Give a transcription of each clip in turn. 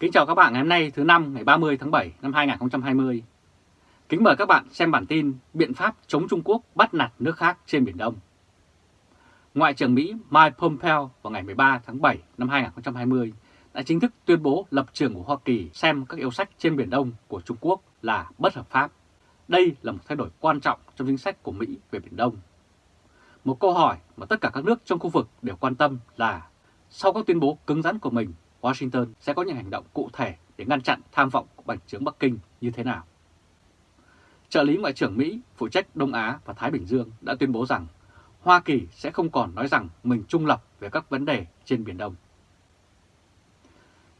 Kính chào các bạn ngày hôm nay, thứ năm, ngày 30 tháng 7 năm 2020. Kính mời các bạn xem bản tin biện pháp chống Trung Quốc bắt nạt nước khác trên Biển Đông. Ngoại trưởng Mỹ Mike Pompeo vào ngày 13 tháng 7 năm 2020 đã chính thức tuyên bố lập trường của Hoa Kỳ xem các yêu sách trên Biển Đông của Trung Quốc là bất hợp pháp. Đây là một thay đổi quan trọng trong chính sách của Mỹ về Biển Đông. Một câu hỏi mà tất cả các nước trong khu vực đều quan tâm là sau các tuyên bố cứng rắn của mình Washington sẽ có những hành động cụ thể để ngăn chặn tham vọng của Bành trướng Bắc Kinh như thế nào. Trợ lý Ngoại trưởng Mỹ phụ trách Đông Á và Thái Bình Dương đã tuyên bố rằng Hoa Kỳ sẽ không còn nói rằng mình trung lập về các vấn đề trên Biển Đông.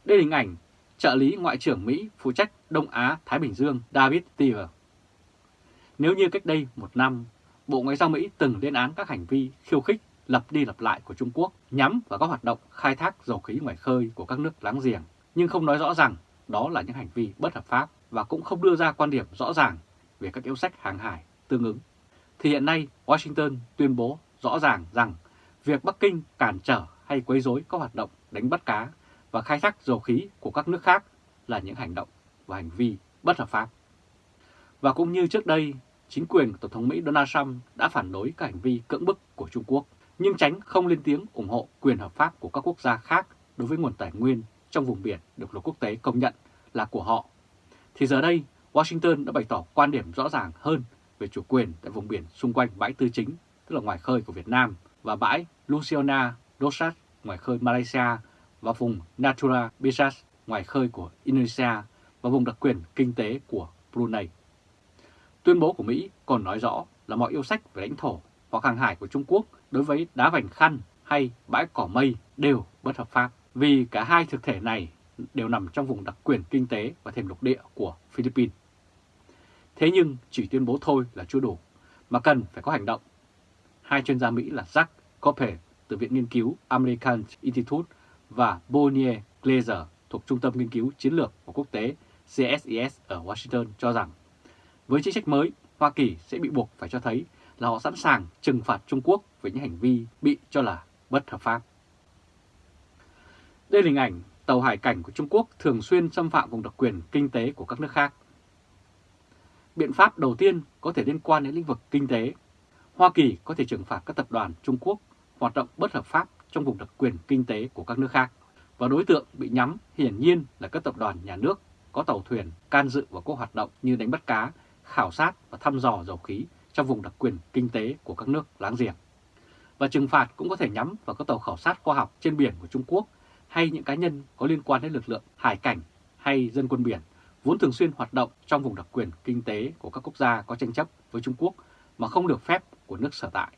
Đây là hình ảnh trợ lý Ngoại trưởng Mỹ phụ trách Đông Á Thái Bình Dương David Tiver. Nếu như cách đây một năm, Bộ Ngoại giao Mỹ từng lên án các hành vi khiêu khích lập đi lập lại của Trung Quốc nhắm vào các hoạt động khai thác dầu khí ngoài khơi của các nước láng giềng, nhưng không nói rõ rằng đó là những hành vi bất hợp pháp và cũng không đưa ra quan điểm rõ ràng về các yêu sách hàng hải tương ứng. Thì hiện nay Washington tuyên bố rõ ràng rằng việc Bắc Kinh cản trở hay quấy rối các hoạt động đánh bắt cá và khai thác dầu khí của các nước khác là những hành động và hành vi bất hợp pháp. Và cũng như trước đây, chính quyền Tổng thống Mỹ Donald Trump đã phản đối các hành vi cưỡng bức của Trung Quốc nhưng tránh không lên tiếng ủng hộ quyền hợp pháp của các quốc gia khác đối với nguồn tài nguyên trong vùng biển được luật quốc tế công nhận là của họ. Thì giờ đây, Washington đã bày tỏ quan điểm rõ ràng hơn về chủ quyền tại vùng biển xung quanh bãi tư chính, tức là ngoài khơi của Việt Nam, và bãi Luciana Dosat ngoài khơi Malaysia và vùng Natura Bisas ngoài khơi của Indonesia và vùng đặc quyền kinh tế của Brunei. Tuyên bố của Mỹ còn nói rõ là mọi yêu sách về lãnh thổ hoặc hàng hải của Trung Quốc đối với đá vành khăn hay bãi cỏ mây đều bất hợp pháp vì cả hai thực thể này đều nằm trong vùng đặc quyền kinh tế và thềm lục địa của Philippines. Thế nhưng chỉ tuyên bố thôi là chưa đủ, mà cần phải có hành động. Hai chuyên gia Mỹ là Jack Copper từ Viện Nghiên cứu American Institute và Bonnier Glazer thuộc Trung tâm Nghiên cứu Chiến lược và Quốc tế CSIS ở Washington cho rằng với chính sách mới, Hoa Kỳ sẽ bị buộc phải cho thấy là họ sẵn sàng trừng phạt Trung Quốc về những hành vi bị cho là bất hợp pháp. Đây là hình ảnh tàu hải cảnh của Trung Quốc thường xuyên xâm phạm vùng đặc quyền kinh tế của các nước khác. Biện pháp đầu tiên có thể liên quan đến lĩnh vực kinh tế. Hoa Kỳ có thể trừng phạt các tập đoàn Trung Quốc hoạt động bất hợp pháp trong vùng đặc quyền kinh tế của các nước khác. Và đối tượng bị nhắm hiển nhiên là các tập đoàn nhà nước có tàu thuyền can dự vào các hoạt động như đánh bắt cá, khảo sát và thăm dò dầu khí trong vùng đặc quyền kinh tế của các nước láng giềng. Và trừng phạt cũng có thể nhắm vào các tàu khảo sát khoa học trên biển của Trung Quốc hay những cá nhân có liên quan đến lực lượng hải cảnh hay dân quân biển vốn thường xuyên hoạt động trong vùng đặc quyền kinh tế của các quốc gia có tranh chấp với Trung Quốc mà không được phép của nước sở tại.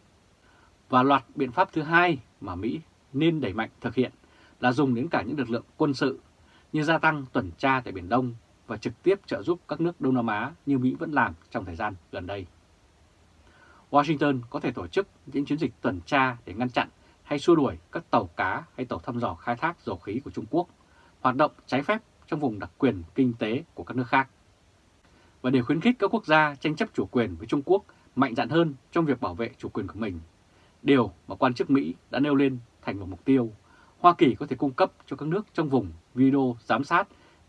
Và loạt biện pháp thứ hai mà Mỹ nên đẩy mạnh thực hiện là dùng đến cả những lực lượng quân sự như gia tăng tuần tra tại Biển Đông và trực tiếp trợ giúp các nước Đông Nam Á như Mỹ vẫn làm trong thời gian gần đây. Washington có thể tổ chức những chiến dịch tuần tra để ngăn chặn hay xua đuổi các tàu cá hay tàu thăm dò khai thác dầu khí của Trung Quốc hoạt động trái phép trong vùng đặc quyền kinh tế của các nước khác. Và để khuyến khích các quốc gia tranh chấp chủ quyền với Trung Quốc mạnh dạn hơn trong việc bảo vệ chủ quyền của mình, điều mà quan chức Mỹ đã nêu lên thành một mục tiêu, Hoa Kỳ có thể cung cấp cho các nước trong vùng video giám sát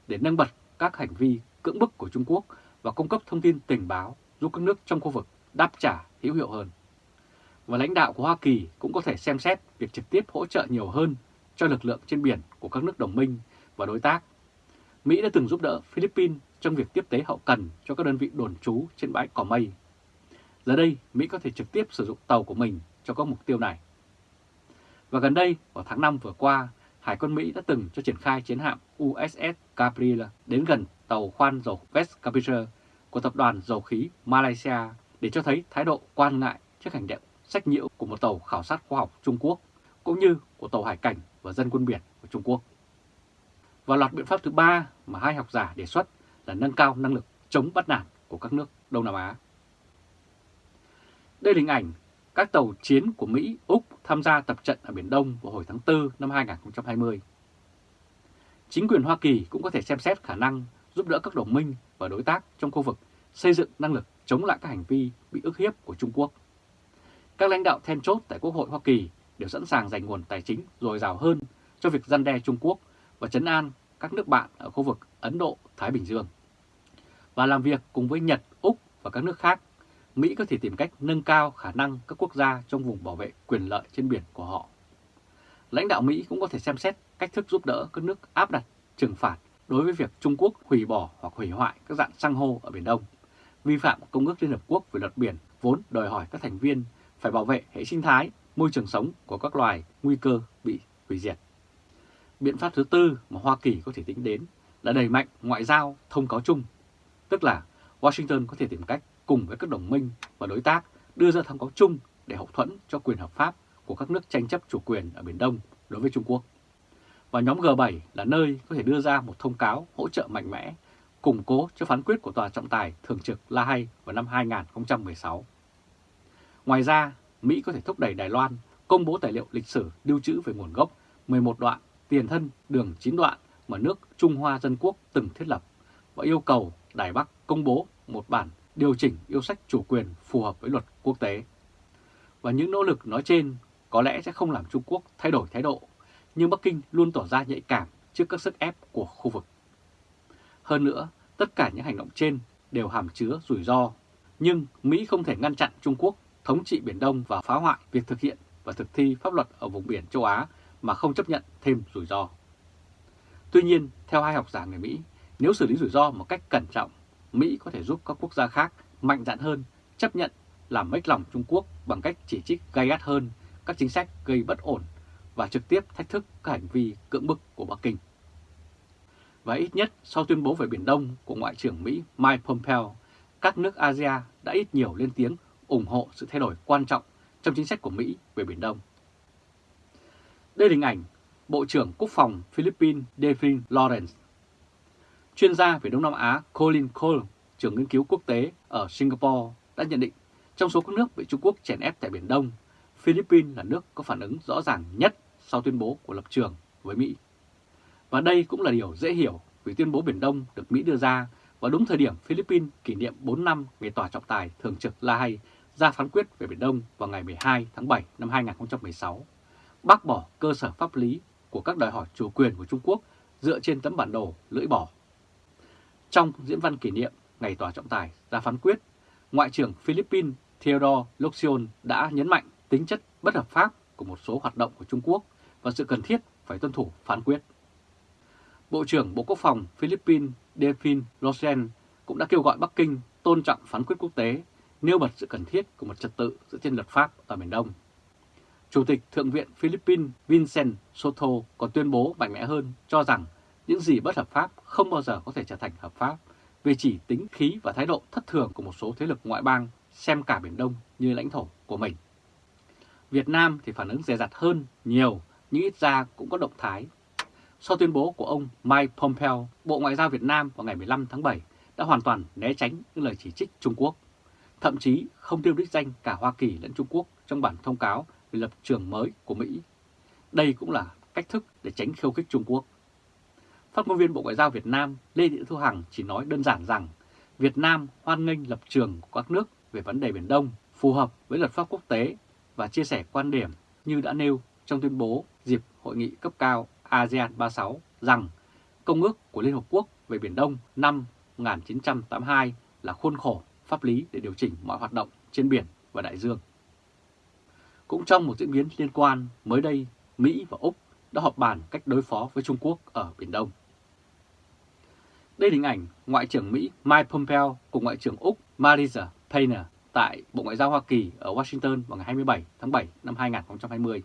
để nâng bật các hành vi cưỡng bức của Trung Quốc và cung cấp thông tin tình báo giúp các nước trong khu vực đáp trả hữu hiệu hơn. Và lãnh đạo của Hoa Kỳ cũng có thể xem xét việc trực tiếp hỗ trợ nhiều hơn cho lực lượng trên biển của các nước đồng minh và đối tác. Mỹ đã từng giúp đỡ Philippines trong việc tiếp tế hậu cần cho các đơn vị đồn trú trên bãi cỏ mây. Giờ đây, Mỹ có thể trực tiếp sử dụng tàu của mình cho các mục tiêu này. Và gần đây, vào tháng 5 vừa qua, Hải quân Mỹ đã từng cho triển khai chiến hạm USS Gabriel đến gần tàu khoan dầu West Capture của tập đoàn dầu khí Malaysia để cho thấy thái độ quan ngại trước hành động sách nhiễu của một tàu khảo sát khoa học Trung Quốc, cũng như của tàu hải cảnh và dân quân biển của Trung Quốc. Và loạt biện pháp thứ ba mà hai học giả đề xuất là nâng cao năng lực chống bắt nạt của các nước Đông Nam Á. Đây là hình ảnh các tàu chiến của Mỹ, Úc tham gia tập trận ở Biển Đông vào hồi tháng 4 năm 2020. Chính quyền Hoa Kỳ cũng có thể xem xét khả năng giúp đỡ các đồng minh và đối tác trong khu vực xây dựng năng lực chống lại các hành vi bị ức hiếp của Trung Quốc. Các lãnh đạo then chốt tại Quốc hội Hoa Kỳ đều sẵn sàng dành nguồn tài chính dồi dào hơn cho việc gian đe Trung Quốc và chấn an các nước bạn ở khu vực Ấn Độ-Thái Bình Dương. Và làm việc cùng với Nhật, Úc và các nước khác, Mỹ có thể tìm cách nâng cao khả năng các quốc gia trong vùng bảo vệ quyền lợi trên biển của họ. Lãnh đạo Mỹ cũng có thể xem xét cách thức giúp đỡ các nước áp đặt trừng phạt đối với việc Trung Quốc hủy bỏ hoặc hủy hoại các dạng sang hô ở Biển Đông, vi phạm Công ước Liên Hợp Quốc về luật biển vốn đòi hỏi các thành viên phải bảo vệ hệ sinh thái, môi trường sống của các loài nguy cơ bị hủy diệt. Biện pháp thứ tư mà Hoa Kỳ có thể tính đến là đẩy mạnh ngoại giao thông cáo chung, tức là Washington có thể tìm cách cùng với các đồng minh và đối tác đưa ra thông cáo chung để hậu thuẫn cho quyền hợp pháp của các nước tranh chấp chủ quyền ở Biển Đông đối với Trung Quốc. Và nhóm G7 là nơi có thể đưa ra một thông cáo hỗ trợ mạnh mẽ, củng cố cho phán quyết của Tòa trọng tài thường trực La Hay vào năm 2016. Ngoài ra, Mỹ có thể thúc đẩy Đài Loan công bố tài liệu lịch sử lưu trữ về nguồn gốc 11 đoạn tiền thân đường 9 đoạn mà nước Trung Hoa Dân Quốc từng thiết lập và yêu cầu Đài Bắc công bố một bản điều chỉnh yêu sách chủ quyền phù hợp với luật quốc tế. Và những nỗ lực nói trên có lẽ sẽ không làm Trung Quốc thay đổi thái độ, nhưng Bắc Kinh luôn tỏ ra nhạy cảm trước các sức ép của khu vực. Hơn nữa, tất cả những hành động trên đều hàm chứa rủi ro, nhưng Mỹ không thể ngăn chặn Trung Quốc thống trị Biển Đông và phá hoại việc thực hiện và thực thi pháp luật ở vùng biển châu Á mà không chấp nhận thêm rủi ro. Tuy nhiên, theo hai học giả người Mỹ, nếu xử lý rủi ro một cách cẩn trọng, Mỹ có thể giúp các quốc gia khác mạnh dạn hơn chấp nhận làm mếch lòng Trung Quốc bằng cách chỉ trích gay gắt hơn các chính sách gây bất ổn và trực tiếp thách thức các hành vi cưỡng bức của Bắc Kinh. Và ít nhất sau tuyên bố về Biển Đông của Ngoại trưởng Mỹ Mike Pompeo, các nước ASEAN đã ít nhiều lên tiếng ủng hộ sự thay đổi quan trọng trong chính sách của Mỹ về Biển Đông. Đây là hình ảnh Bộ trưởng Quốc phòng Philippines Devin Lawrence. Chuyên gia về Đông Nam Á Colin Cole, trưởng nghiên cứu quốc tế ở Singapore, đã nhận định trong số các nước bị Trung Quốc chèn ép tại Biển Đông, Philippines là nước có phản ứng rõ ràng nhất sau tuyên bố của lập trường với Mỹ. Và đây cũng là điều dễ hiểu vì tuyên bố Biển Đông được Mỹ đưa ra vào đúng thời điểm Philippines kỷ niệm 4 năm ngày tòa trọng tài thường trực La Hay ra phán quyết về Biển Đông vào ngày 12 tháng 7 năm 2016, bác bỏ cơ sở pháp lý của các đòi hỏi chủ quyền của Trung Quốc dựa trên tấm bản đồ lưỡi bỏ. Trong diễn văn kỷ niệm ngày tòa trọng tài ra phán quyết, Ngoại trưởng Philippines Theodore Locsin đã nhấn mạnh tính chất bất hợp pháp của một số hoạt động của Trung Quốc và sự cần thiết phải tuân thủ phán quyết. Bộ trưởng Bộ Quốc phòng Philippines Delphine Rosen cũng đã kêu gọi Bắc Kinh tôn trọng phán quyết quốc tế, nêu bật sự cần thiết của một trật tự dựa trên luật pháp ở miền Đông. Chủ tịch Thượng viện Philippines Vincent Soto còn tuyên bố mạnh mẽ hơn cho rằng những gì bất hợp pháp không bao giờ có thể trở thành hợp pháp vì chỉ tính khí và thái độ thất thường của một số thế lực ngoại bang xem cả Biển Đông như lãnh thổ của mình. Việt Nam thì phản ứng dè dặt hơn nhiều nhưng ít ra cũng có động thái. Sau tuyên bố của ông Mike Pompeo, Bộ Ngoại giao Việt Nam vào ngày 15 tháng 7 đã hoàn toàn né tránh những lời chỉ trích Trung Quốc, thậm chí không tiêu đích danh cả Hoa Kỳ lẫn Trung Quốc trong bản thông cáo về lập trường mới của Mỹ. Đây cũng là cách thức để tránh khiêu khích Trung Quốc. Phát ngôn viên Bộ Ngoại giao Việt Nam Lê Thị Thu Hằng chỉ nói đơn giản rằng Việt Nam hoan nghênh lập trường của các nước về vấn đề Biển Đông phù hợp với luật pháp quốc tế và chia sẻ quan điểm như đã nêu trong tuyên bố dịp hội nghị cấp cao ASEAN 36 rằng Công ước của Liên Hợp Quốc về Biển Đông năm 1982 là khuôn khổ pháp lý để điều chỉnh mọi hoạt động trên biển và đại dương. Cũng trong một diễn biến liên quan, mới đây Mỹ và Úc đã họp bàn cách đối phó với Trung Quốc ở Biển Đông. Đây là hình ảnh Ngoại trưởng Mỹ Mike Pompeo cùng Ngoại trưởng Úc Marisa Payne tại Bộ Ngoại giao Hoa Kỳ ở Washington vào ngày 27 tháng 7 năm 2020.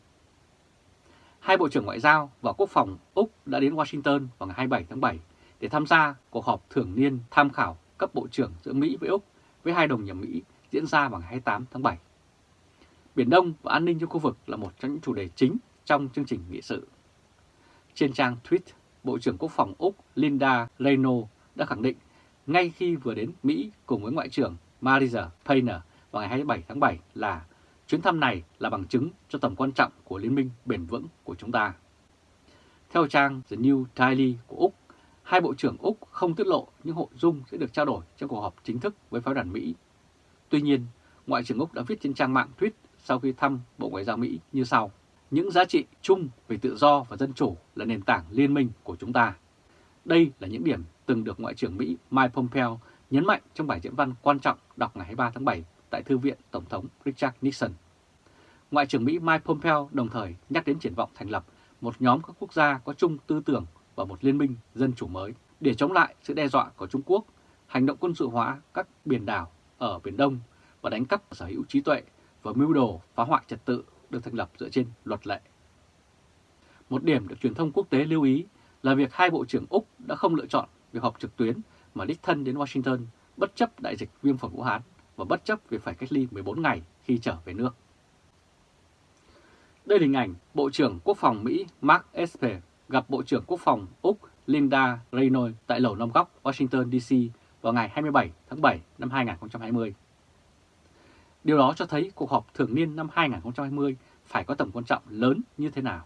Hai Bộ trưởng Ngoại giao và Quốc phòng Úc đã đến Washington vào ngày 27 tháng 7 để tham gia cuộc họp thường niên tham khảo cấp Bộ trưởng giữa Mỹ với Úc với hai đồng nhà Mỹ diễn ra vào ngày 28 tháng 7. Biển Đông và an ninh trong khu vực là một trong những chủ đề chính trong chương trình nghị sự. Trên trang tweet, Bộ trưởng Quốc phòng Úc Linda Reno đã khẳng định ngay khi vừa đến Mỹ cùng với Ngoại trưởng Marisa Payne vào ngày 27 tháng 7 là chuyến thăm này là bằng chứng cho tầm quan trọng của liên minh bền vững của chúng ta. Theo trang The New Daily của Úc, hai bộ trưởng Úc không tiết lộ những nội dung sẽ được trao đổi trong cuộc họp chính thức với phái đoàn Mỹ. Tuy nhiên, Ngoại trưởng Úc đã viết trên trang mạng tweet sau khi thăm Bộ Ngoại giao Mỹ như sau. Những giá trị chung về tự do và dân chủ là nền tảng liên minh của chúng ta. Đây là những điểm từng được Ngoại trưởng Mỹ Mike Pompeo nhấn mạnh trong bài diễn văn quan trọng đọc ngày 23 tháng 7 tại Thư viện Tổng thống Richard Nixon. Ngoại trưởng Mỹ Mike Pompeo đồng thời nhắc đến triển vọng thành lập một nhóm các quốc gia có chung tư tưởng và một liên minh dân chủ mới để chống lại sự đe dọa của Trung Quốc, hành động quân sự hóa các biển đảo ở Biển Đông và đánh cắp sở hữu trí tuệ và mưu đồ phá hoại trật tự được thành lập dựa trên luật lệ. Một điểm được truyền thông quốc tế lưu ý là việc hai Bộ trưởng Úc đã không lựa chọn việc họp trực tuyến mà đích thân đến Washington bất chấp đại dịch viêm phổi Vũ Hán và bất chấp việc phải cách ly 14 ngày khi trở về nước. Đây là hình ảnh Bộ trưởng Quốc phòng Mỹ Mark Esper gặp Bộ trưởng Quốc phòng Úc Linda Reynolds tại Lầu Năm Góc, Washington DC vào ngày 27 tháng 7 năm 2020. Điều đó cho thấy cuộc họp thường niên năm 2020 phải có tầm quan trọng lớn như thế nào.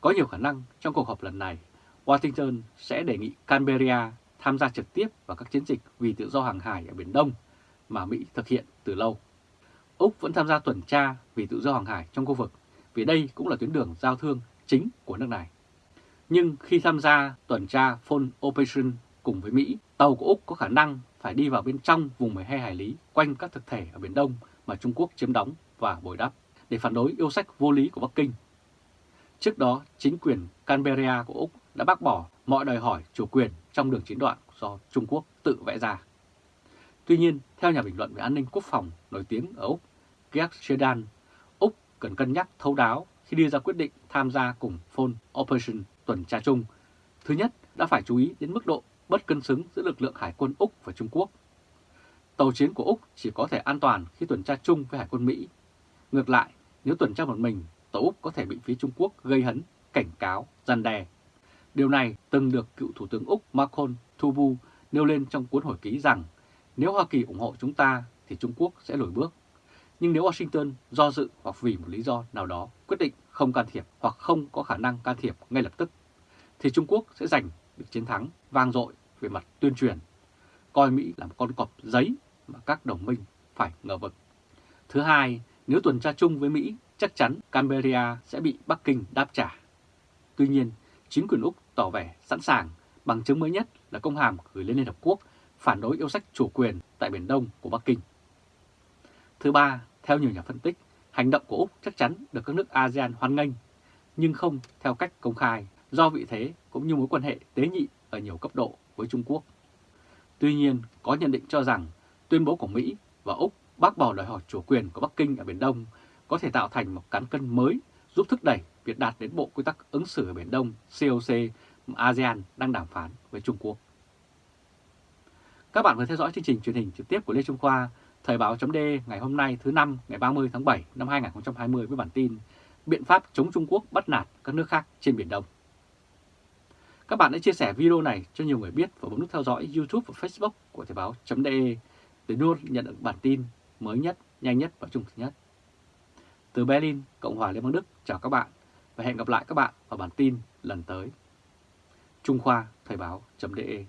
Có nhiều khả năng trong cuộc họp lần này, Washington sẽ đề nghị Canberra tham gia trực tiếp vào các chiến dịch vì tự do hàng hải ở Biển Đông mà Mỹ thực hiện từ lâu. Úc vẫn tham gia tuần tra vì tự do hàng hải trong khu vực vì đây cũng là tuyến đường giao thương chính của nước này. Nhưng khi tham gia tuần tra Phone Operation cùng với Mỹ, tàu của Úc có khả năng phải đi vào bên trong vùng 12 hải lý quanh các thực thể ở Biển Đông mà Trung Quốc chiếm đóng và bồi đắp để phản đối yêu sách vô lý của Bắc Kinh. Trước đó, chính quyền Canberra của Úc đã bác bỏ mọi đòi hỏi chủ quyền trong đường chiến đoạn do Trung Quốc tự vẽ ra. Tuy nhiên, theo nhà bình luận về an ninh quốc phòng nổi tiếng ở Úc, Greg Shedan, Úc cần cân nhắc thấu đáo khi đưa ra quyết định tham gia cùng Phone Operation tuần tra chung. Thứ nhất, đã phải chú ý đến mức độ bất cân xứng giữa lực lượng Hải quân Úc và Trung Quốc. Tàu chiến của Úc chỉ có thể an toàn khi tuần tra chung với Hải quân Mỹ. Ngược lại, nếu tuần tra một mình, tàu Úc có thể bị phía Trung Quốc gây hấn, cảnh cáo, gian đe. Điều này từng được cựu Thủ tướng Úc Malcolm Thubu nêu lên trong cuốn hồi ký rằng nếu Hoa Kỳ ủng hộ chúng ta thì Trung Quốc sẽ lùi bước. Nhưng nếu Washington do dự hoặc vì một lý do nào đó quyết định không can thiệp hoặc không có khả năng can thiệp ngay lập tức, thì Trung Quốc sẽ giành được chiến thắng vang dội về mặt tuyên truyền, coi Mỹ là một con cọp giấy mà các đồng minh phải ngờ vực. Thứ hai, nếu tuần tra chung với Mỹ, chắc chắn Canberra sẽ bị Bắc Kinh đáp trả. Tuy nhiên, chính quyền Úc tỏ vẻ sẵn sàng, bằng chứng mới nhất là công hàm gửi lên Liên Hợp Quốc phản đối yêu sách chủ quyền tại Biển Đông của Bắc Kinh. Thứ ba, theo nhiều nhà phân tích, hành động của Úc chắc chắn được các nước ASEAN hoan nghênh, nhưng không theo cách công khai do vị thế cũng như mối quan hệ tế nhị ở nhiều cấp độ với Trung Quốc. Tuy nhiên, có nhận định cho rằng tuyên bố của Mỹ và Úc bác bỏ đòi hỏi chủ quyền của Bắc Kinh ở Biển Đông có thể tạo thành một cán cân mới giúp thúc đẩy việc đạt đến Bộ Quy tắc ứng xử ở Biển Đông COC mà ASEAN đang đàm phán với Trung Quốc. Các bạn vừa theo dõi chương trình truyền hình trực tiếp của Lê Trung Khoa, Thời báo chấm ngày hôm nay thứ năm ngày 30 tháng 7 năm 2020 với bản tin Biện pháp chống Trung Quốc bắt nạt các nước khác trên Biển Đông. Các bạn hãy chia sẻ video này cho nhiều người biết và bấm nút theo dõi YouTube và Facebook của Thời báo.de để luôn nhận được bản tin mới nhất, nhanh nhất và trung thực nhất. Từ Berlin, Cộng hòa Liên bang Đức chào các bạn và hẹn gặp lại các bạn ở bản tin lần tới. Trung Khoa Thời báo.de